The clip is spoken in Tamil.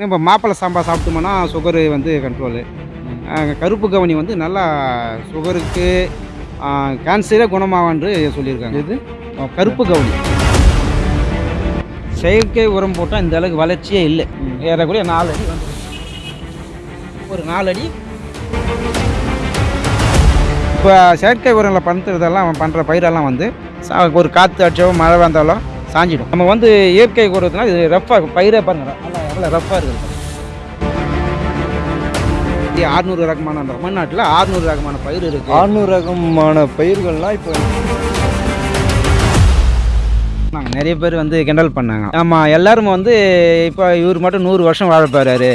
நம்ம மாப்பிள்ளை சாம்பா சாப்பிட்டோம்னா சுகரு வந்து கண்ட்ரோலு கருப்பு கவனி வந்து நல்லா சுகருக்கு கேன்சரே குணமாகன்று சொல்லியிருக்காங்க. எது? கருப்பு கவனி. செயற்கை உரம் போட்டால் இந்த அளவுக்கு வளர்ச்சியே இல்லை. ஏறக்குறைய நாலு அடி வந்து ஒரு நாலு அடி. இப்போ செயற்கை உரங்களை பண்ணுறதெல்லாம் பண்ணுற பயிரெல்லாம் வந்து ஒரு காற்று அடிச்சோ மழை வந்தாலும் சாஞ்சிடும். நம்ம வந்து இயற்கை உரத்தினா இது ரஃப்பாக பயிரே பாருங்க நல்லா ரஃப்பாக இருக்குது. ஆறுநூறு ரகமான தமிழ்நாட்டில் ஆறுநூறு ரகமான பயிர் இருக்குது ஆறுநூறு ரகமான பயிர்கள்லாம் இப்போ நாங்கள் நிறைய பேர் வந்து கிண்டல் பண்ணாங்க. ஆமாம் எல்லாரும் வந்து இப்போ இவர் மட்டும் நூறு வருஷம் வாழ போறாரு.